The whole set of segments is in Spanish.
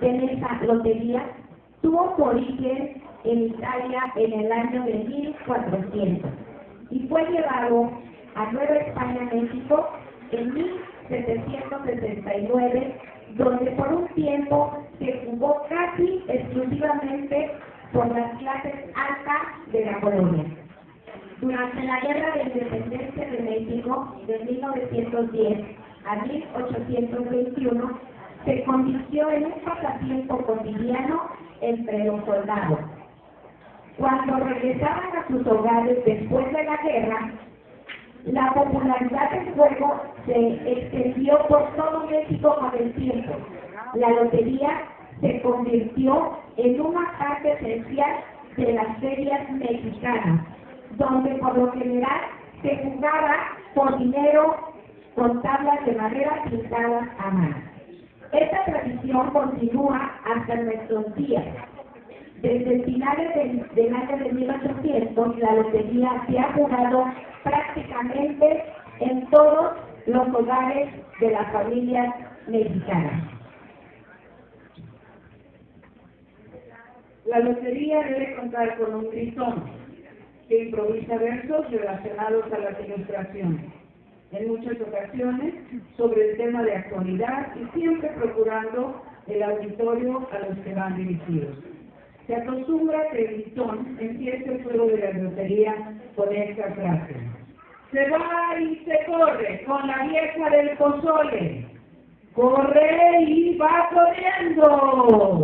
de esa lotería tuvo su origen en Italia en el año de 1400 y fue llevado a Nueva España, México, en 1769, donde por un tiempo se jugó casi exclusivamente por las clases altas de la colonia. Durante la Guerra de Independencia de México de 1910 a 1821, se convirtió en un pasatiempo cotidiano entre los soldados. Cuando regresaban a sus hogares después de la guerra, la popularidad del juego se extendió por todo México con el tiempo. La lotería se convirtió en una parte esencial de las ferias mexicanas, donde por lo general se jugaba por dinero con tablas de madera pintadas a mano. Esta tradición continúa hasta nuestros días. Desde finales del, del, año de 1800, la lotería se ha jugado prácticamente en todos los hogares de las familias mexicanas. La lotería debe contar con un gritón que improvisa versos relacionados a las ilustraciones en muchas ocasiones sobre el tema de actualidad y siempre procurando el auditorio a los que van dirigidos. Se acostumbra que el listón empiece el juego de la lotería con esta frase. Se va y se corre con la vieja del pozole. Corre y va corriendo.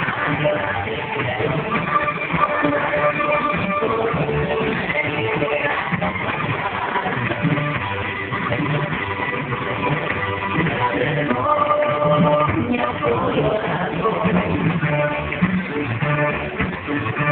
Thank you.